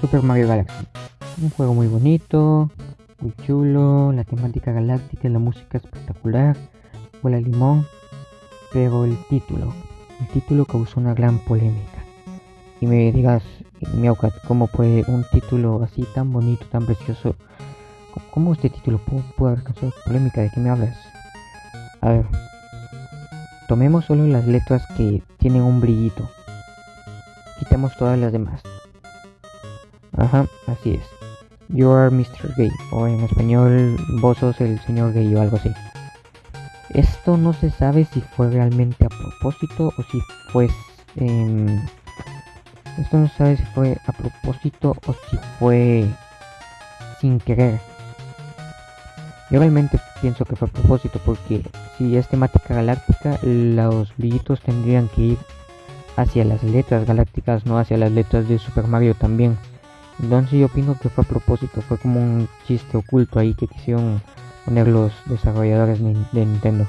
Super Mario Galaxy. Un juego muy bonito, muy chulo, la temática galáctica, la música espectacular, huele limón, pero el título, el título causó una gran polémica. Y me digas, Miaucat, ¿cómo puede un título así tan bonito, tan precioso, cómo este título puede, haber polémica? ¿De qué me hablas? A ver, tomemos solo las letras que tienen un brillito. Quitemos todas las demás. Ajá, así es. You are Mr. Gay, o en español, vos sos el señor gay o algo así. Esto no se sabe si fue realmente a propósito o si fue... Eh, esto no se sabe si fue a propósito o si fue sin querer. Yo realmente pienso que fue a propósito porque si es temática galáctica, los brillitos tendrían que ir hacia las letras galácticas, no hacia las letras de Super Mario también. Entonces yo opino que fue a propósito, fue como un chiste oculto ahí que quisieron poner los desarrolladores de Nintendo.